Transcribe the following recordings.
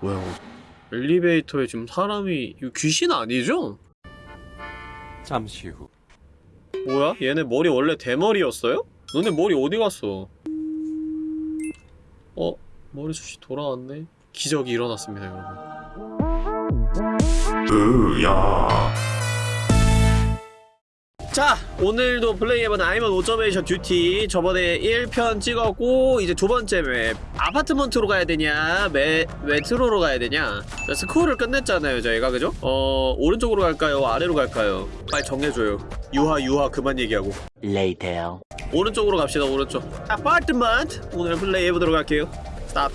뭐야 이거 엘리베이터에 지금 사람이 이거 귀신 아니죠? 잠시 후 뭐야? 얘네 머리 원래 대머리였어요? 너네 머리 어디 갔어? 어? 머리숱이 돌아왔네? 기적이 일어났습니다 여러분 으야 자 오늘도 플레이해본 I'm on Observation Duty 저번에 1편 찍었고 이제 두 번째 맵. 아파트먼트로 가야 되냐? 메, 메트로로 가야 되냐? 자, School을 끝냈잖아요 저희가. 그죠? 어 오른쪽으로 갈까요? 아래로 갈까요? 빨리 정해줘요. 유하 유하 그만 얘기하고. Later. 오른쪽으로 갑시다 오른쪽. 아파트먼트! 오늘 플레이해보도록 할게요. start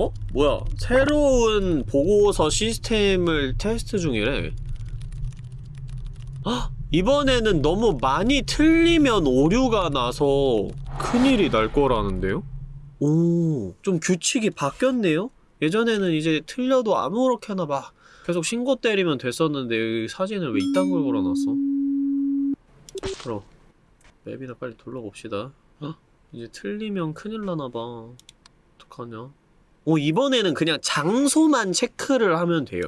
어? 뭐야 새로운 보고서 시스템을 테스트 중이래 헉! 이번에는 너무 많이 틀리면 오류가 나서 큰일이 날 거라는데요? 오, 좀 규칙이 바뀌었네요? 예전에는 이제 틀려도 아무렇게나 막 계속 신고 때리면 됐었는데 사진을 왜 이딴 걸 걸어놨어? 그럼 맵이나 빨리 둘러봅시다 어? 이제 틀리면 큰일 나나봐 어떡하냐 오 이번에는 그냥 장소만 체크를 하면 돼요.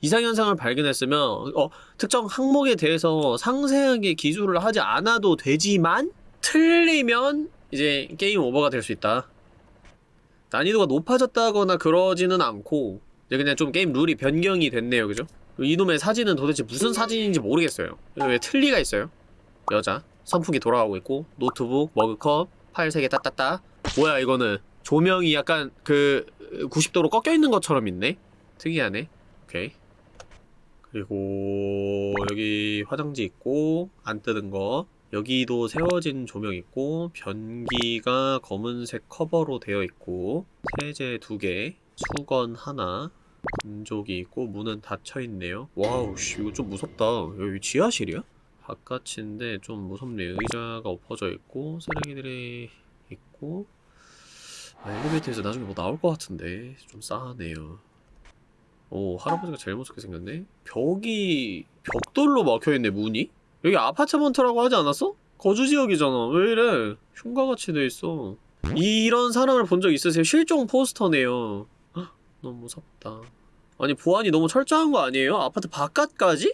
이상현상을 발견했으면 어, 특정 항목에 대해서 상세하게 기술을 하지 않아도 되지만 틀리면 이제 게임 오버가 될 수 있다. 난이도가 높아졌다거나 그러지는 않고 그냥 좀 게임 룰이 변경이 됐네요. 그죠? 이놈의 사진은 도대체 무슨 사진인지 모르겠어요. 왜 틀니가 있어요? 여자. 선풍기 돌아가고 있고 노트북, 머그컵, 파일 3개 따따따. 뭐야 이거는 조명이 약간 그 90도로 꺾여 있는 것처럼 있네? 특이하네. 오케이. 그리고 여기 화장지 있고 안 뜯은 거. 여기도 세워진 조명 있고 변기가 검은색 커버로 되어 있고 세제 두개 수건 하나 건조기 있고 문은 닫혀 있네요. 와우 씨 이거 좀 무섭다. 여기 지하실이야? 바깥인데 좀 무섭네요 의자가 엎어져 있고 쓰레기들이 있고 아, 엘리베이터에서 나중에 뭐 나올 것 같은데 좀 싸하네요 오 할아버지가 제일 무섭게 생겼네 벽이 벽돌로 막혀있네 문이? 여기 아파트먼트라고 하지 않았어? 거주지역이잖아 왜 이래 흉가같이 돼있어 이런 사람을 본 적 있으세요? 실종 포스터네요 헉, 너무 무섭다 아니 보안이 너무 철저한 거 아니에요? 아파트 바깥까지?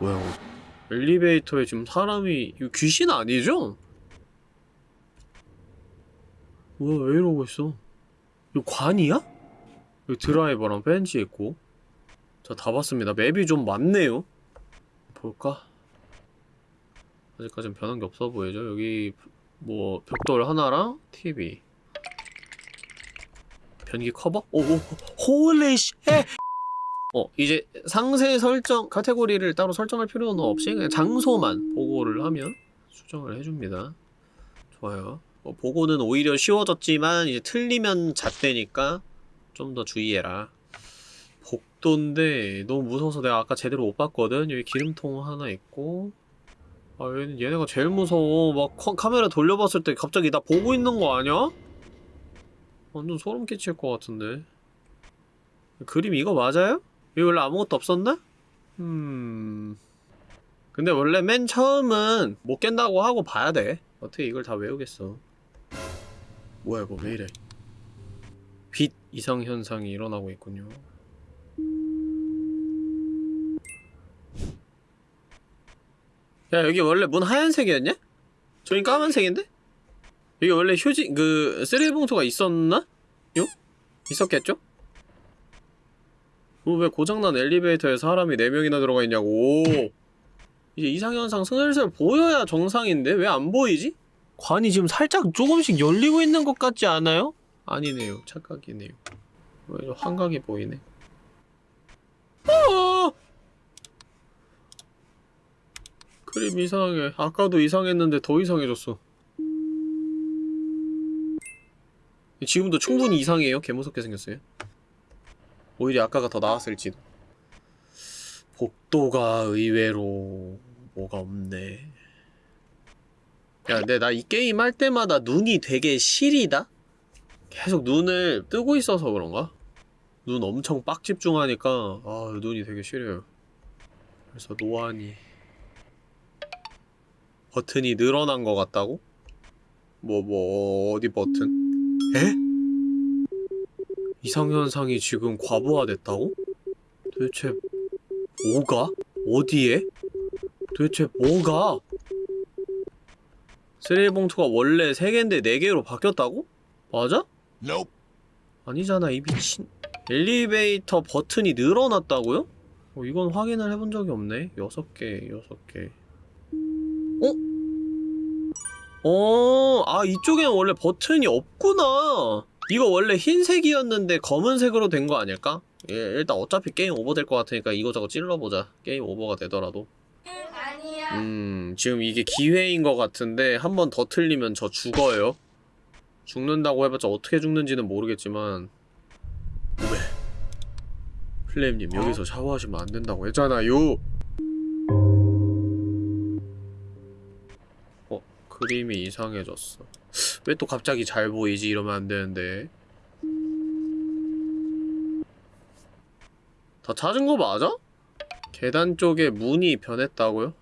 뭐야 이거 엘리베이터에 지금 사람이 이거 귀신 아니죠? 뭐야 왜 이러고 있어 이거 관이야? 여기 드라이버랑 벤치 있고 자 다 봤습니다 맵이 좀 많네요 볼까? 아직까진 변한 게 없어 보이죠? 여기 뭐 벽돌 하나랑 TV 변기 커버? 오오 holy shit! 어 이제 상세 설정 카테고리를 따로 설정할 필요는 없이 그냥 장소만 보고를 하면 수정을 해줍니다 좋아요 어, 보고는 오히려 쉬워졌지만 이제 틀리면 좆되니까 좀 더 주의해라. 복도인데 너무 무서워서 내가 아까 제대로 못 봤거든. 여기 기름통 하나 있고. 아 얘는 얘네가 제일 무서워. 막 커- 카메라 돌려봤을 때 갑자기 나 보고 있는 거 아니야? 완전 소름 끼칠 것 같은데. 그림 이거 맞아요? 여기 원래 아무것도 없었나? 음... 근데 원래 맨 처음은 못 깬다고 하고 봐야 돼. 어떻게 이걸 다 외우겠어 뭐야 이거 왜 이래 빛 이상 현상이 일어나고 있군요 야 여기 원래 문 하얀색이었냐? 저긴 까만색인데? 여기 원래 휴지 그 쓰레기 봉투가 있었나? 요? 있었겠죠? 어, 왜 고장난 엘리베이터에 사람이 4명이나 들어가 있냐고 이제 이상현상 슬슬 보여야 정상인데 왜 안 보이지? 관이 지금 살짝 조금씩 열리고 있는 것 같지 않아요? 아니네요. 착각이네요. 왜 환각이 보이네. 어! 그림 이상해 아까도 이상했는데 더 이상해졌어. 지금도 충분히 이상해요? 개무섭게 생겼어요? 오히려 아까가 더 나았을지도 복도가 의외로 뭐가 없네 야 근데 나 이 게임 할 때마다 눈이 되게 시리다? 계속 눈을 뜨고 있어서 그런가? 눈 엄청 빡 집중하니까 아 눈이 되게 시려요 그래서 노안이 버튼이 늘어난 것 같다고? 뭐, 뭐, 어디 버튼? 에? 이상현상이 지금 과부하됐다고? 도대체 뭐가? 어디에? 도대체 뭐가? 쓰레기 봉투가 원래 3개인데 4개로 바뀌었다고? 맞아? Nope. 아니잖아 이 미친 엘리베이터 버튼이 늘어났다고요? 어, 이건 확인을 해본 적이 없네 6개 6개 어? 어, 아 이쪽에는 원래 버튼이 없구나 이거 원래 흰색이었는데 검은색으로 된 거 아닐까? 예, 일단 어차피 게임 오버 될 것 같으니까 이거저거 찔러보자 게임 오버가 되더라도 아니야. 음, 지금 이게 기회인 것 같은데 한 번 더 틀리면 저 죽어요. 죽는다고 해봤자 어떻게 죽는지는 모르겠지만 왜? 플레임님 여기서 샤워하시면 안 된다고 했잖아요. 어, 그림이 이상해졌어. 왜 또 갑자기 잘 보이지? 이러면 안 되는데. 다 찾은 거 맞아? 계단 쪽에 문이 변했다고요?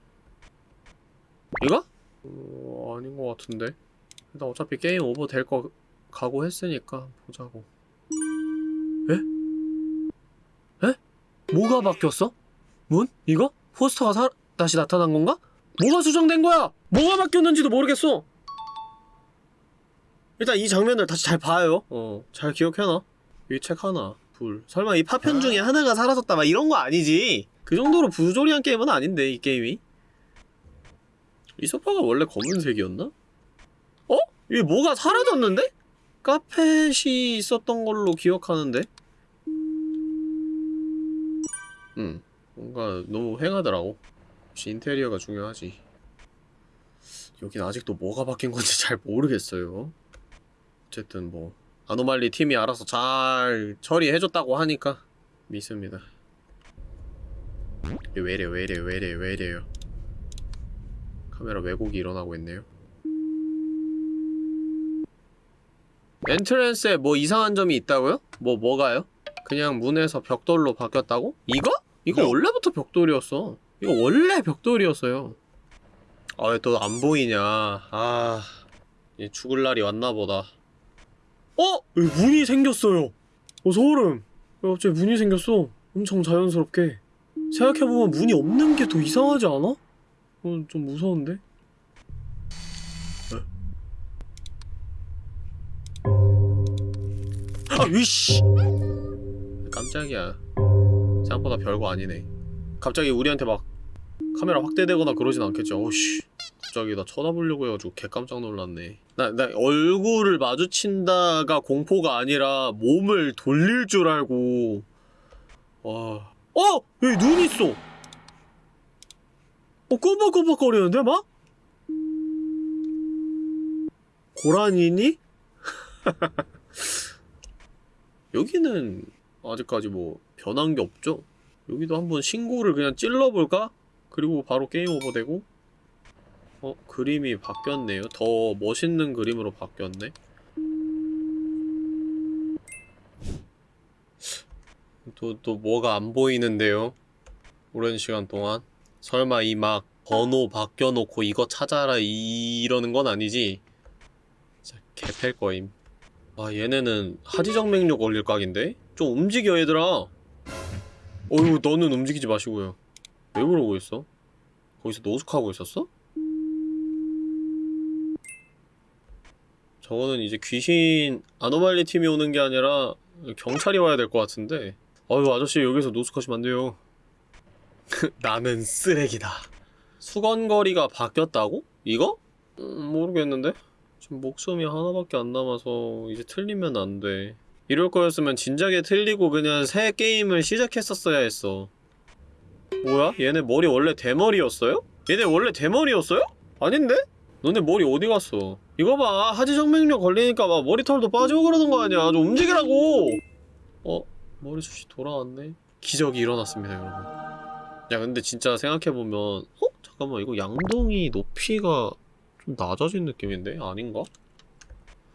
이거? 어, 아닌 것 같은데. 일단 어차피 게임 오버 될 거 각오했으니까 보자고. 에? 에? 뭐가 바뀌었어? 문? 이거? 포스터가 사, 다시 나타난 건가? 뭐가 수정된 거야? 뭐가 바뀌었는지도 모르겠어. 일단 이 장면을 다시 잘 봐요. 어, 잘 기억해놔. 이 책 하나, 둘. 설마 이 파편 중에 하나가 사라졌다 막 이런 거 아니지? 그 정도로 부조리한 게임은 아닌데 이 게임이. 이 소파가 원래 검은색이었나? 어? 이게 뭐가 사라졌는데? 카펫이 있었던 걸로 기억하는데? 음, 뭔가 너무 휑하더라고. 역시 인테리어가 중요하지. 여긴 아직도 뭐가 바뀐 건지 잘 모르겠어요. 어쨌든 뭐 아노말리 팀이 알아서 잘 처리해줬다고 하니까 믿습니다. 이게 왜래 왜래 왜래 왜래요. 카메라 왜곡이 일어나고 있네요. 엔트랜스에 뭐 이상한 점이 있다고요? 뭐 뭐가요? 그냥 문에서 벽돌로 바뀌었다고? 이거? 이거 원래부터 벽돌이었어. 이거 원래 벽돌이었어요. 아왜 또 안 보이냐? 아, 이 죽을 날이 왔나 보다. 어? 문이 생겼어요. 어 소름. 왜 갑자기 문이 생겼어? 엄청 자연스럽게. 생각해보면 문이 없는 게 더 이상하지 않아? 어, 좀 무서운데? 아, 위씨! 깜짝이야. 생각보다 별거 아니네. 갑자기 우리한테 막 카메라 확대되거나 그러진 않겠지. 어우씨. 갑자기 나 쳐다보려고 해가지고 개 깜짝 놀랐네. 나, 나 얼굴을 마주친다가 공포가 아니라 몸을 돌릴 줄 알고. 와. 어! 여기 눈 있어! 어, 꼬박꼬박거리는데, 막? 고라니니? 여기는 아직까지 뭐 변한 게 없죠? 여기도 한번 신고를 그냥 찔러볼까? 그리고 바로 게임 오버 되고 어? 그림이 바뀌었네요. 더 멋있는 그림으로 바뀌었네. 또, 또 뭐가 안 보이는데요? 오랜 시간 동안? 설마 이 막 번호 바뀌어놓고 이거 찾아라 이러는 건 아니지? 진짜 개팰 거임. 아 얘네는 하지정맥류 걸릴 각인데? 좀 움직여 얘들아 어휴 너는 움직이지 마시고요 왜 그러고 있어? 거기서 노숙하고 있었어? 저거는 이제 귀신 아노말리 팀이 오는 게 아니라 경찰이 와야 될 것 같은데 아유 아저씨 여기서 노숙하시면 안 돼요 나는 쓰레기다 수건거리가 바뀌었다고? 이거? 음, 모르겠는데? 지금 목숨이 하나밖에 안 남아서 이제 틀리면 안 돼. 이럴 거였으면 진작에 틀리고 그냥 새 게임을 시작했었어야 했어. 뭐야? 얘네 머리 원래 대머리였어요? 얘네 원래 대머리였어요? 아닌데? 너네 머리 어디 갔어? 이거 봐. 하지정맥류 걸리니까 막 머리털도 빠지고 그러는 거 아니야. 좀 움직이라고! 어? 머리숱이 돌아왔네? 기적이 일어났습니다, 여러분. 야, 근데 진짜 생각해보면, 어? 잠깐만, 이거 양동이 높이가 좀 낮아진 느낌인데? 아닌가?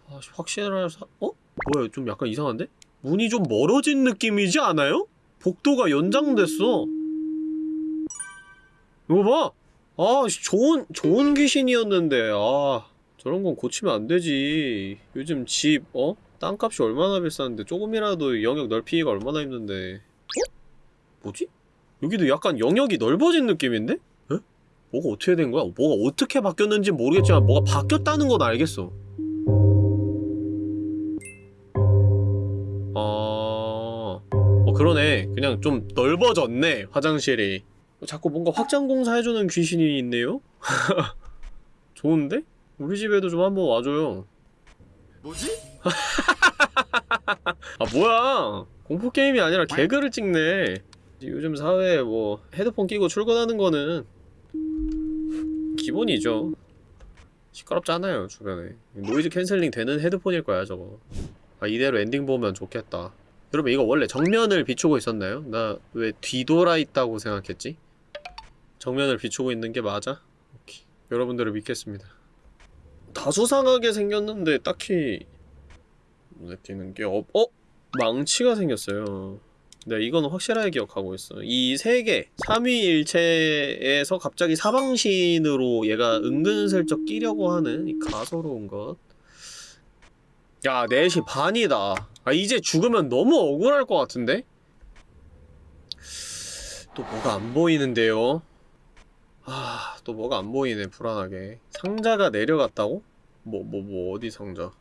아, 확실할 사... 어? 뭐야, 좀 약간 이상한데? 문이 좀 멀어진 느낌이지 않아요? 복도가 연장됐어. 이거 봐! 아, 씨, 좋은, 좋은 귀신이었는데, 아. 저런 건 고치면 안 되지. 요즘 집, 어? 땅값이 얼마나 비싼데 조금이라도 영역 넓히기가 얼마나 힘든데. 어? 뭐지? 여기도 약간 영역이 넓어진 느낌인데? 에? 뭐가 어떻게 된 거야? 뭐가 어떻게 바뀌었는지 모르겠지만 뭐가 바뀌었다는 건 알겠어. 아... 어 그러네. 그냥 좀 넓어졌네, 화장실이. 자꾸 뭔가 확장 공사 해주는 귀신이 있네요? 좋은데? 우리 집에도 좀 한번 와줘요. 뭐지? 아 뭐야 공포 게임이 아니라 개그를 찍네 요즘 사회에 뭐 헤드폰 끼고 출근하는 거는 기본이죠 시끄럽잖아요 주변에 noise canceling 되는 헤드폰일 거야 저거 아 이대로 엔딩 보면 좋겠다 여러분 이거 원래 정면을 비추고 있었나요? 나 왜 뒤돌아 있다고 생각했지? 정면을 비추고 있는 게 맞아? 오케이 여러분들을 믿겠습니다 다수상하게 생겼는데 딱히 눈에 띄는 게 없.. 어? 망치가 생겼어요 네 이건 확실하게 기억하고 있어 이 세 개, 삼위일체에서 갑자기 사방신으로 얘가 은근슬쩍 끼려고 하는 이 가소로운 것 야, 4시 반이다 아 이제 죽으면 너무 억울할 것 같은데? 또 뭐가 안 보이는데요? 아, 또 뭐가 안 보이네, 불안하게. 상자가 내려갔다고? 뭐, 뭐, 뭐, 어디 상자?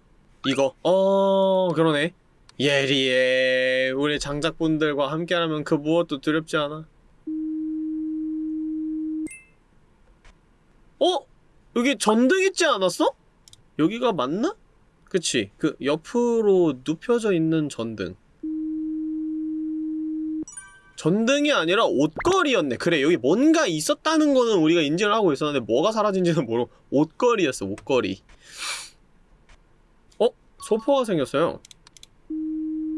이거. 어, 그러네. 예리해. 우리 장작분들과 함께라면 그 무엇도 두렵지 않아. 어? 여기 전등 있지 않았어? 여기가 맞나? 그치. 그 옆으로 눕혀져 있는 전등. 전등이 아니라 옷걸이였네. 그래, 여기 뭔가 있었다는 거는 우리가 인지를 하고 있었는데 뭐가 사라진지는 모르고 옷걸이였어, 옷걸이. 어? 소포가 생겼어요.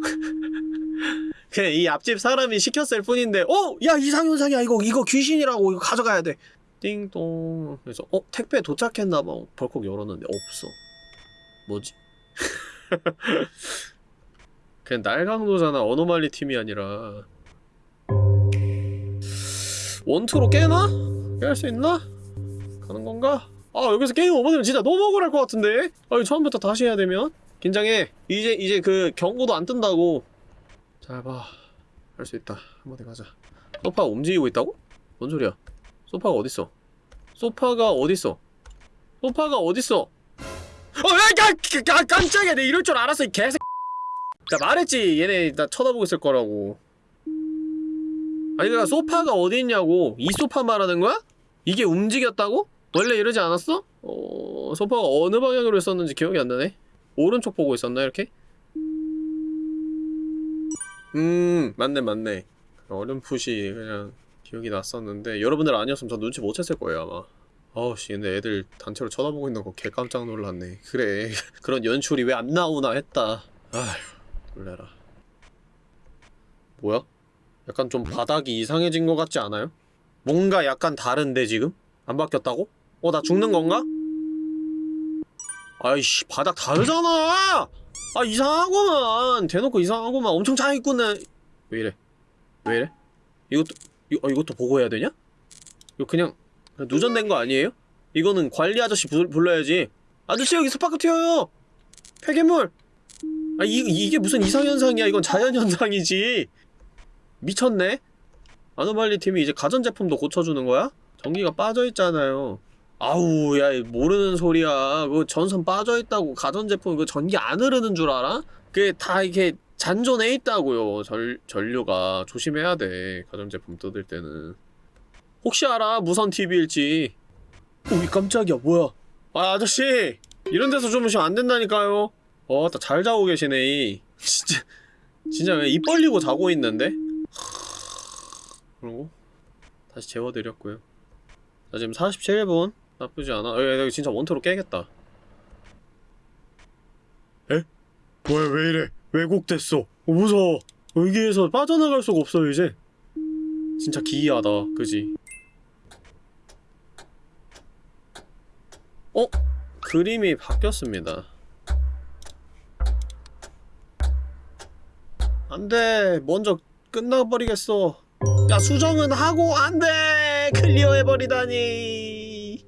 그냥 이 앞집 사람이 시켰을 뿐인데 어? 야 이상현상이야 이거 이거 귀신이라고 이거 가져가야 돼 띵동 그래서 어? 택배 도착했나봐 벌컥 열었는데 없어 뭐지? 그냥 날강도잖아 어노말리 팀이 아니라 원투로 깨나? 깨할 수 있나? 가는 건가? 아 여기서 게임 오버되면 진짜 너무 억울할 것 같은데? 아 처음부터 다시 해야 되면? 긴장해 이제 이제 그 경고도 안 뜬다고 잘봐 할 수 있다 한번 더 가자 소파가 움직이고 있다고? 뭔 소리야 소파가 어딨어 소파가 어딨어 소파가 어딨어 어, 야, 깜짝이야 내 이럴 줄 알았어 이 개새 나 말했지 얘네 나 쳐다보고 있을 거라고 아니 그니까 소파가 어디 있냐고 이 소파 말하는 거야? 이게 움직였다고? 원래 이러지 않았어? 어... 소파가 어느 방향으로 있었는지 기억이 안 나네 오른쪽 보고 있었나 이렇게? 음 맞네 맞네 어렴풋이 그냥 기억이 났었는데 여러분들 아니었으면 저 눈치 못 챘을 거예요 아마 아우씨 근데 애들 단체로 쳐다보고 있는 거 개 깜짝 놀랐네 그래 그런 연출이 왜 안 나오나 했다 아휴 놀래라 뭐야? 약간 좀 바닥이 이상해진 것 같지 않아요? 뭔가 약간 다른데 지금? 안 바뀌었다고? 어 나 죽는 건가? 아이씨 바닥 다르잖아! 아 이상하구만 대놓고 이상하구만 엄청 잘 있구나 왜 이래 왜 이래? 이것도 이, 어, 이것도 보고 해야 되냐? 이거 그냥, 그냥 누전된 거 아니에요? 이거는 관리 아저씨 불, 불러야지 아저씨 여기 스파크 튀어요 폐괴물 아 이, 이게 무슨 이상현상이야 이건 자연현상이지 미쳤네? 아노말리 팀이 이제 가전제품도 고쳐주는 거야? 전기가 빠져있잖아요. 아우 야 모르는 소리야. 그 전선 빠져있다고 가전제품 그 전기 안 흐르는 줄 알아? 그게 다 이렇게 잔존해 있다고요. 전, 전류가. 조심해야 돼 가전제품 뜯을 때는. 혹시 알아? 무선 TV일지. 오이 깜짝이야. 뭐야? 아 아저씨! 이런 데서 주무시면 안 된다니까요. 어따 잘 자고 계시네 이. 진짜 진짜 왜 입 벌리고 자고 있는데? 그리고 다시 재워드렸고요. 자 지금 47분? 나쁘지 않아. 어, 야, 야, 진짜 원투로 깨겠다. 에? 뭐야 왜 이래? 왜곡됐어? 어, 무서워. 여기에서 빠져나갈 수가 없어 이제. 진짜 기이하다 그지? 어? 그림이 바뀌었습니다. 안돼. 먼저 끝나버리겠어 야 수정은 하고 안돼! 클리어 해버리다니!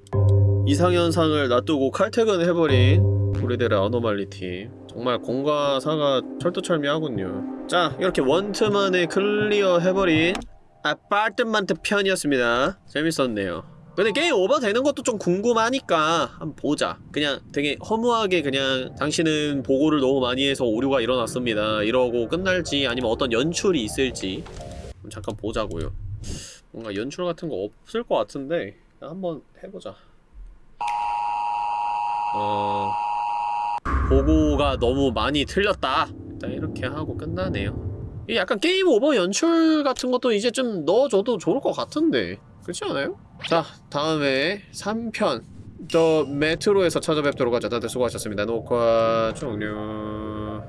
이상현상을 놔두고 칼퇴근해버린 우리들의 Anomaly 팀. 정말 공과 사가 철두철미하군요. 자 이렇게 원트만에 클리어 해버린 아파트먼트 편이었습니다. 재밌었네요. 근데 게임 오버 되는 것도 좀 궁금하니까 한번 보자. 그냥 되게 허무하게 그냥 당신은 보고를 너무 많이 해서 오류가 일어났습니다. 이러고 끝날지 아니면 어떤 연출이 있을지 잠깐 보자고요. 뭔가 연출 같은 거 없을 것 같은데 한번 해보자. 어... 보고가 너무 많이 틀렸다. 일단 이렇게 하고 끝나네요. 이 약간 게임 오버 연출 같은 것도 이제 좀 넣어줘도 좋을 것 같은데. 그렇지 않아요? 자 다음에 3편. 더 메트로에서 찾아뵙도록 하죠 다들 수고하셨습니다. 녹화 종료